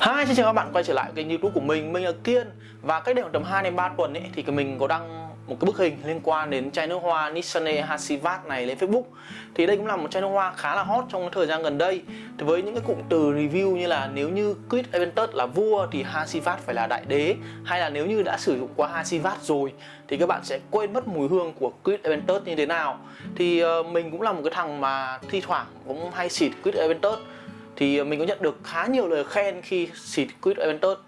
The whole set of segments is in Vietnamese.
Hi, xin chào các bạn quay trở lại kênh youtube của mình, mình là Kiên. Và cách đây khoảng tầm 2 đến 3 tuần ấy, thì mình có đăng một cái bức hình liên quan đến chai nước hoa Nissane Hasivat này lên Facebook. Thì đây cũng là một chai nước hoa khá là hot trong thời gian gần đây. Thì với những cái cụm từ review như là nếu như Quid Aventus là vua thì Hasivat phải là đại đế Hay là nếu như đã sử dụng qua Hasivat rồi thì các bạn sẽ quên mất mùi hương của Quid Aventus như thế nào. Thì uh, mình cũng là một cái thằng mà thi thoảng cũng hay xịt Quid Aventus thì mình có nhận được khá nhiều lời khen khi xịt Quid Aventus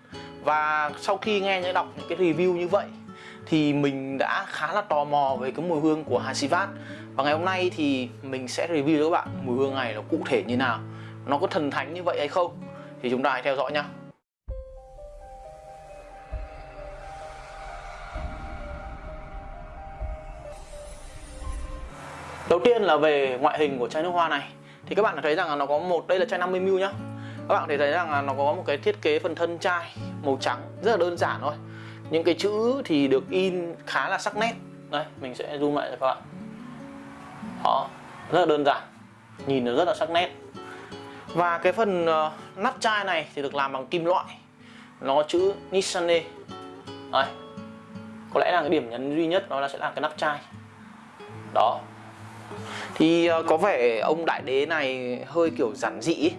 và sau khi nghe những đọc những cái review như vậy, thì mình đã khá là tò mò về cái mùi hương của Hasivat và ngày hôm nay thì mình sẽ review cho các bạn mùi hương này nó cụ thể như nào, nó có thần thánh như vậy hay không, thì chúng ta hãy theo dõi nhé Đầu tiên là về ngoại hình của chai nước hoa này thì các bạn thấy rằng là nó có một đây là chai 50ml nhá. Các bạn thấy thấy rằng là nó có một cái thiết kế phần thân chai màu trắng rất là đơn giản thôi. Những cái chữ thì được in khá là sắc nét. Đây mình sẽ zoom lại cho các bạn. Đó rất là đơn giản. Nhìn nó rất là sắc nét. Và cái phần uh, nắp chai này thì được làm bằng kim loại. Nó chữ Nissane đây. Có lẽ là cái điểm nhấn duy nhất đó là sẽ là cái nắp chai. Đó thì ờ, có vẻ ông đại đế này hơi kiểu giản dị ấy.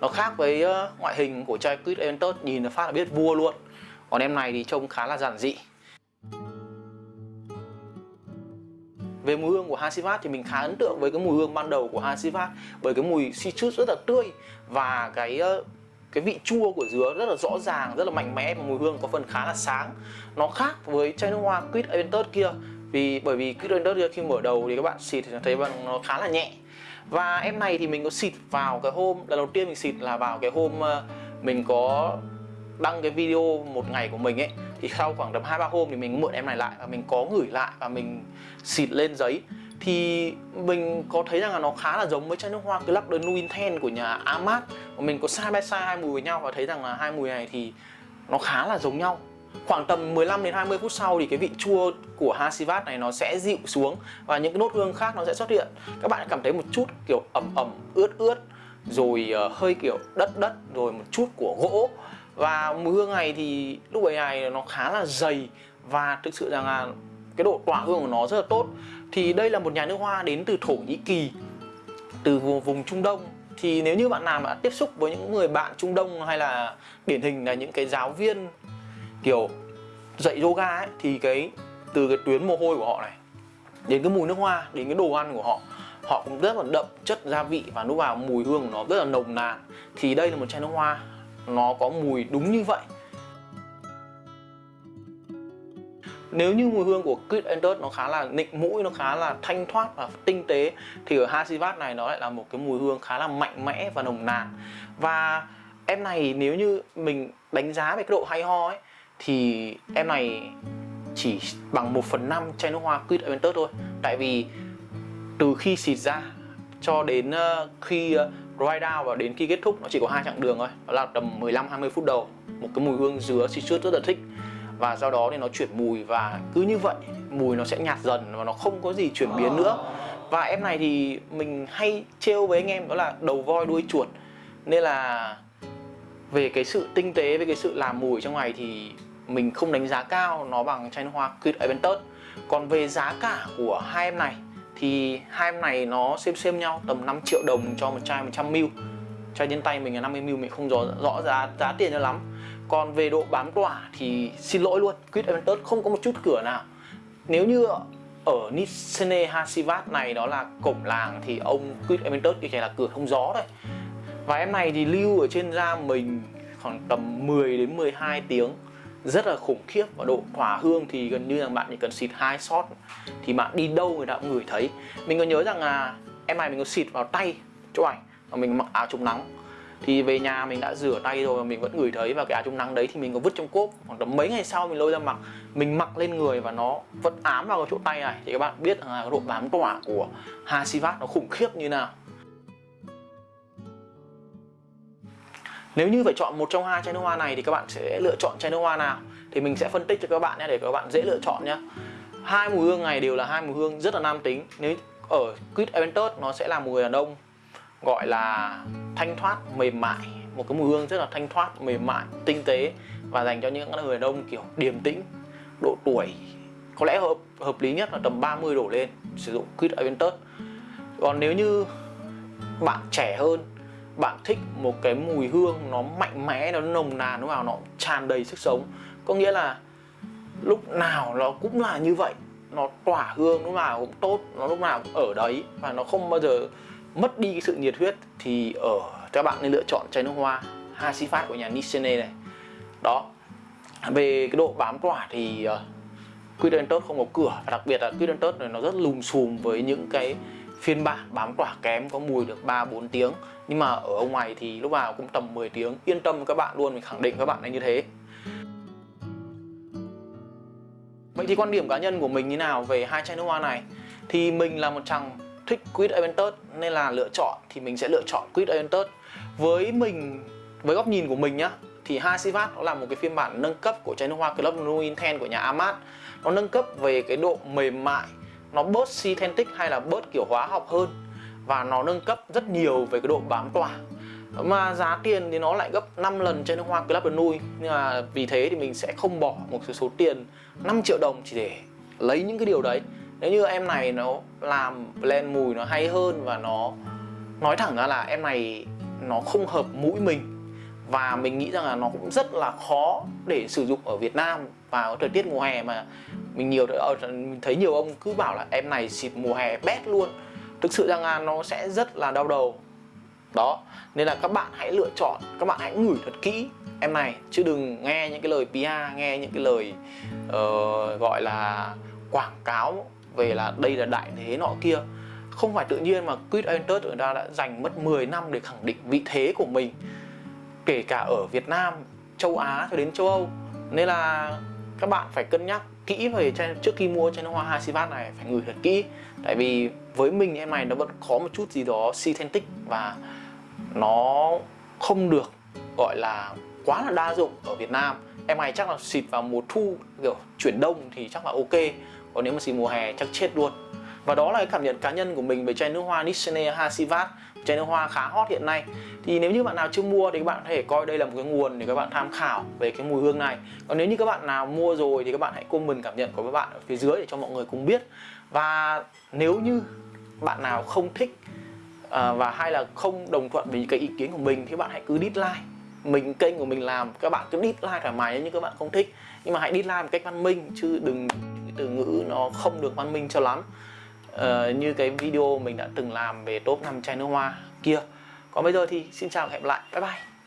nó khác với ờ, ngoại hình của chai Quid Aventus nhìn là phát là biết vua luôn còn em này thì trông khá là giản dị Về mùi hương của Hasivat thì mình khá ấn tượng với cái mùi hương ban đầu của Hasivat bởi cái mùi citrus rất là tươi và cái ờ, cái vị chua của dứa rất là rõ ràng, rất là mạnh mẽ và mùi hương có phần khá là sáng. Nó khác với chai nước hoa Quid Aventus kia vì, bởi vì cái đất khi mở đầu thì các bạn xịt thì thấy nó khá là nhẹ. Và em này thì mình có xịt vào cái hôm, lần đầu tiên mình xịt là vào cái hôm ờ, mình có đăng cái video một ngày của mình ấy, thì sau khoảng tầm hai ba hôm thì mình mượn em này lại và mình có gửi lại và mình xịt lên giấy. Thì mình có thấy rằng là nó khá là giống với chai nước hoa Club de Nuinten của nhà Amat. Và mình có side by side hai mùi với nhau và thấy rằng là hai mùi này thì nó khá là giống nhau. Khoảng tầm 15 đến 20 phút sau thì cái vị chua của Hasivat này nó sẽ dịu xuống và những cái nốt hương khác nó sẽ xuất hiện. Các bạn cảm thấy một chút kiểu ẩm ẩm, ướt ướt rồi ờ, hơi kiểu đất đất rồi một chút của gỗ. Và mùi hương này thì lúc ấy này nó khá là dày và thực sự rằng là cái độ tỏa hương của nó rất là tốt. Thì đây là một nhà nước hoa đến từ Thổ Nhĩ Kỳ từ vùng, vùng Trung Đông. Thì nếu như bạn nào đã tiếp xúc với những người bạn Trung Đông hay là điển hình là những cái giáo viên kiểu dạy yoga ấy thì cái từ cái tuyến mồ hôi của họ này đến cái mùi nước hoa đến cái đồ ăn của họ họ cũng rất là đậm chất gia vị và lúc vào mùi hương của nó rất là nồng nàn. Thì đây là một chai nước hoa nó có mùi đúng như vậy. Nếu như mùi hương của Quid Entered nó khá là nịnh mũi, nó khá là thanh thoát và tinh tế thì ở Hasivat này nó lại là một cái mùi hương khá là mạnh mẽ và nồng nàn. Và em này nếu như mình đánh giá về cái độ hay ho ấy thì em này chỉ bằng 1 phần 5 chai nước hoa Quid Aventus thôi. Tại vì từ khi xịt ra cho đến ờ, khi ờ, dry down và đến khi kết thúc, nó chỉ có hai chặng đường thôi. Đó là tầm 15-20 phút đầu, một cái mùi hương dứa citrus rất là thích. Và do đó thì nó chuyển mùi và cứ như vậy, mùi nó sẽ nhạt dần và nó không có gì chuyển biến nữa. Và em này thì mình hay trêu với anh em đó là đầu voi đuôi chuột. Nên là về cái sự tinh tế về cái sự làm mùi trong này thì mình không đánh giá cao nó bằng chai nước hoa Quid Aventus còn về giá cả của hai em này thì hai em này nó xem xem nhau tầm 5 triệu đồng cho một chai 100ml chai trên tay mình là 50ml mình không rõ, rõ giá giá tiền cho lắm. Còn về độ bám tỏa thì xin lỗi luôn Quid Aventus không có một chút cửa nào. Nếu như ở Nissene Hasivat này đó là cổng làng thì ông Quid Aventus thì chỉ là cửa thông gió thôi và em này thì lưu ở trên da mình khoảng tầm 10 đến 12 tiếng rất là khủng khiếp và độ tỏa hương thì gần như là bạn chỉ cần xịt hai shot thì bạn đi đâu người ta cũng ngửi thấy. Mình có nhớ rằng là em này mình có xịt vào tay chỗ ảnh và mình mặc áo chống nắng. Thì về nhà mình đã rửa tay rồi và mình vẫn ngửi thấy và cái áo chống nắng đấy thì mình có vứt trong cốp. Khoảng tầm mấy ngày sau mình lôi ra mặc mình mặc lên người và nó vẫn ám vào cái chỗ tay này. Thì các bạn biết là cái độ bám tỏa của Hasivat nó khủng khiếp như nào. Nếu như phải chọn một trong hai chai nước hoa này thì các bạn sẽ lựa chọn chai nước hoa nào thì mình sẽ phân tích cho các bạn nhé để các bạn dễ lựa chọn nhé. Hai mùi hương này đều là hai mùi hương rất là nam tính. Nếu ở Quid Aventus nó sẽ là mùi đàn ông gọi là thanh thoát, mềm mại, một cái mùi hương rất là thanh thoát mềm mại tinh tế và dành cho những người đàn ông kiểu điềm tĩnh độ tuổi có lẽ hợp hợp lý nhất là tầm 30 đổ lên sử dụng Quid Aventus còn nếu như bạn trẻ hơn bạn thích một cái mùi hương nó mạnh mẽ nó nồng nàn lúc nào nó tràn đầy sức sống. Có nghĩa là lúc nào nó cũng là như vậy. Nó tỏa hương lúc nào cũng tốt nó lúc nào cũng ở đấy và nó không bao giờ mất đi cái sự nhiệt huyết thì ở các bạn nên lựa chọn chai nước hoa Hasifat của nhà Nissene này. Đó về cái độ bám tỏa thì ờ, uh, tốt không có cửa. Và đặc biệt là Quidentus này nó rất lùm xùm với những cái phiên bản, bám tỏa kém, có mùi được 3 4 tiếng. Nhưng mà ở ngoài thì lúc nào cũng tầm 10 tiếng. Yên tâm các bạn luôn, mình khẳng định các bạn là như thế. Vậy thì quan điểm cá nhân của mình như nào về hai chai nước hoa này? Thì mình là một chàng thích Quid Aventus, nên là lựa chọn, thì mình sẽ lựa chọn Quid Aventus. Với mình, với góc nhìn của mình nhá, thì Hasivat nó là một cái phiên bản nâng cấp của chai nước hoa Club Nuin 10 của nhà Amat. Nó nâng cấp về cái độ mềm mại nó bớt synthetic hay là bớt kiểu hóa học hơn. Và nó nâng cấp rất nhiều về cái độ bám tỏa. Mà giá tiền thì nó lại gấp 5 lần trên nước hoa Club Blue nhưng mà vì thế thì mình sẽ không bỏ một số tiền 5 triệu đồng chỉ để lấy những cái điều đấy. Nếu như em này nó làm blend mùi nó hay hơn và nó nói thẳng ra là em này nó không hợp mũi mình. Và mình nghĩ rằng là nó cũng rất là khó để sử dụng ở Việt Nam vào thời tiết mùa hè mà mình nhiều ở ờ, mình thấy nhiều ông cứ bảo là em này xịt mùa hè bét luôn. Thực sự rằng là nó sẽ rất là đau đầu. Đó nên là các bạn hãy lựa chọn các bạn hãy ngửi thật kỹ em này. Chứ đừng nghe những cái lời PR nghe những cái lời uh, gọi là quảng cáo về là đây là đại thế nọ kia. Không phải tự nhiên mà Quid enter người ta đã dành mất 10 năm để khẳng định vị thế của mình kể cả ở Việt Nam, châu Á cho đến châu Âu. Nên là các bạn phải cân nhắc kỹ về chai trước khi mua chai nước hoa Hasivat này phải ngửi thật kỹ. Tại vì với mình em này nó vẫn có một chút gì đó synthetic và nó không được gọi là quá là đa dụng ở Việt Nam. Em này chắc là xịt vào mùa thu kiểu chuyển đông thì chắc là ok. Còn nếu mà xịt mùa hè chắc chết luôn và đó là cái cảm nhận cá nhân của mình về chai nước hoa Nissene Hasivat chai nước hoa khá hot hiện nay. Thì nếu như bạn nào chưa mua thì các bạn có thể coi đây là một cái nguồn để các bạn tham khảo về cái mùi hương này. Còn nếu như các bạn nào mua rồi thì các bạn hãy comment cảm nhận của các bạn ở phía dưới để cho mọi người cùng biết. Và nếu như bạn nào không thích à, và hay là không đồng thuận với cái ý kiến của mình thì bạn hãy cứ dislike. Mình kênh của mình làm các bạn cứ dislike thoải mái nhưng các bạn không thích. Nhưng mà hãy dislike một cách văn minh chứ đừng từ ngữ nó không được văn minh cho lắm uh, như cái video mình đã từng làm về top 5 chai nước hoa kia. Còn bây giờ thì xin chào và hẹn gặp lại. Bye bye.